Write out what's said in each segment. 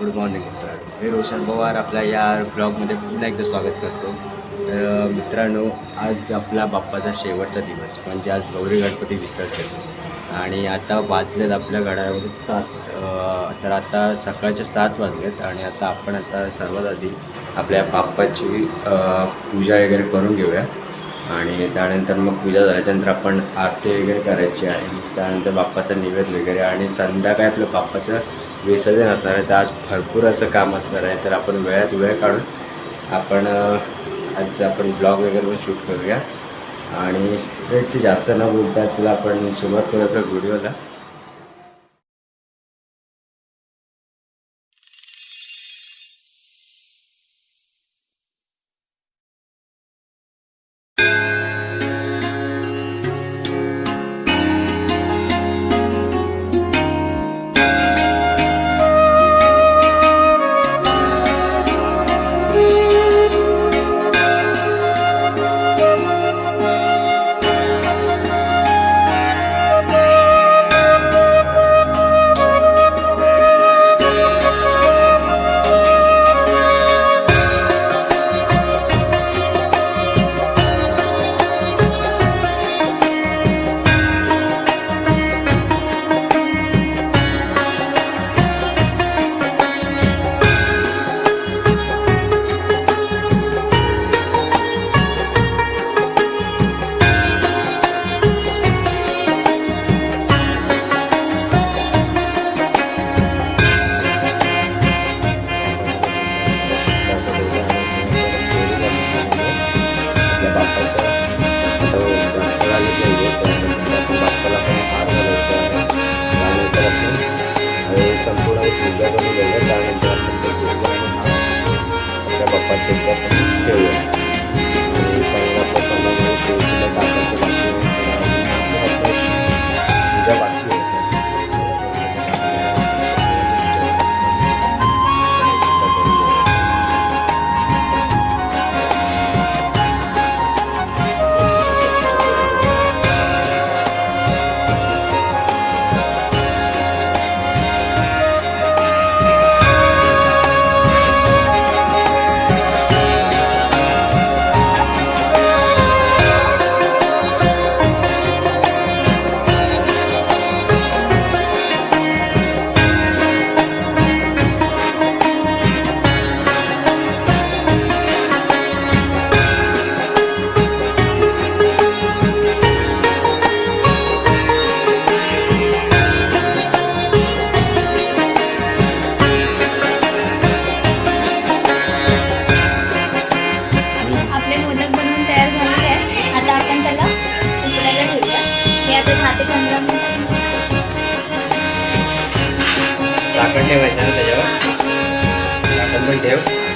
Good morning मित्रांनो. मी रोशन पवार आपल्या या ब्लॉगमध्ये पुन्हा एकदा स्वागत करतो. तर मित्रांनो आज आपला बाप्पाचा शेवटचा दिवस म्हणजे आज गौरी गणपती विसर्जन. आणि आता वाजलेत आपल्या गडावर सात तर आता सकाळचे सात वाजलेत आणि आता आपण आता सर्वात आधी आपल्या बाप्पाची पूजा वगैरे करून घेऊया. आणि त्यानंतर मग पूजा झाल्याच्यानंतर आपण आरती वगैरे करायची आहे. त्यानंतर बाप्पाचं निवेद वगैरे आणि संध्याकाळी आपलं बाप्पाचं विसर्जन असणार आहे. तर आज भरपूर असं काम असणार आहे. तर आपण वेळात वेळ काढून आपण आज आपण ब्लॉग वगैरे पण शूट करूया. आणि वेळची जास्त न बोलता चला आपण सुरुवात करूया आपल्या व्हिडिओला. રાખો કેવાય છે ને તૈયાર રાખો કોઈ કેવું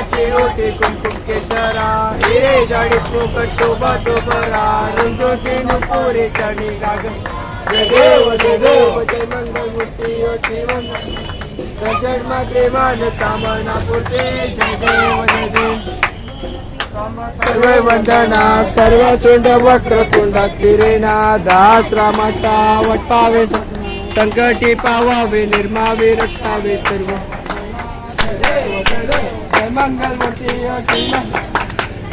नाचे ओटे कुंकुम केसरा हिरे जडी फुकट टोबा टोबरा रंगोती पोरे चढी गाग जय देव जय देव जय मंगल मूर्ती ओ जीवन दर्शन मात्रे मान कामना पुरते. जय देव जय देव. सर्व वंदना सर्व सुंड वक्र कुंडात फिरेना दास रामाचा वटपावे संकटी पावावे निर्मावे रक्षावे सर्व. मंगल मूर्ती ओ श्रीमंत.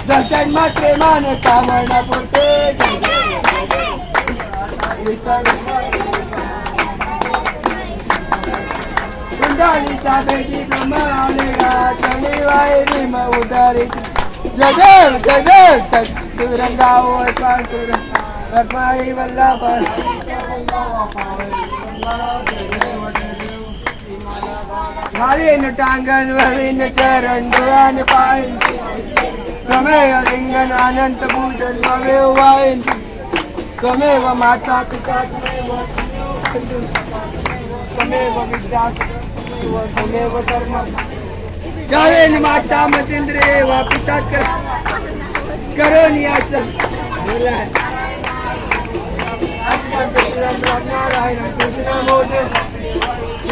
दर्शन मात्रे मान कामना पुरते जय देव. विसर्ग. कुंडालीचा बेटी ब्रह्म आलेला चली वाय भीम उदारी जय देव जय देव चतुरंगावर पांढुर रखमाई वल्लभ हरिन टांगन वरिन चरण दुरान लिंगन अनंत भूषण माता पिता विद्या माता मतेंद्र एव पिता कर करो नियाच नारायण कृष्ण मोदन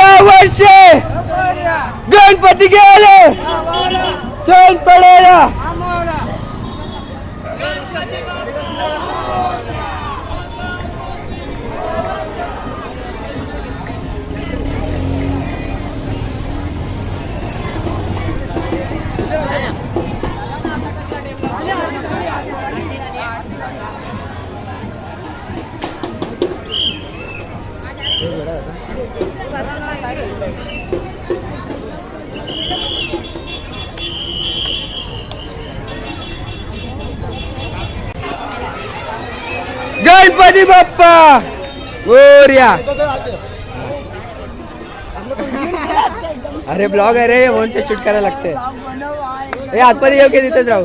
पुढच्या वर्षी गणपती गेले. चल पडेला. गणपती बाप्पा! गोर्या! अरे ब्लॉग आहे रे म्हणून ते शूट करायला लागते हे आतमध्ये की तिथेच राहू?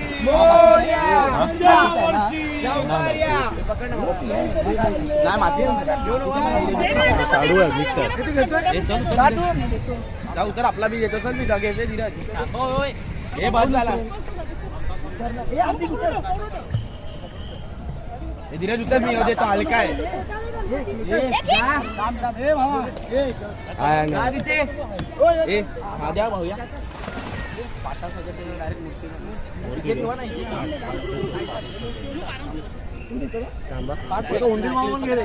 आहे तो जाऊ तर आपला बी येतो चल मी जागे धीरज हे बस झाला हे धीरज उतर मी देतो हलका आहे भाऊया. उंदीर मामा, पाठ घे.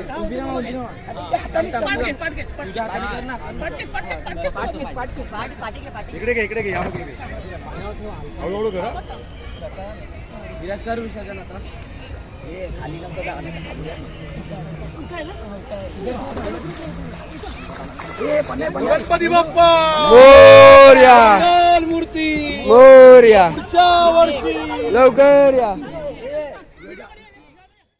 इकडे घे इकडे घे या हळूहळू करा विराज कर विसर्जन आता गणपती बाप्पा मूर्ती वर्षी. लवकर या.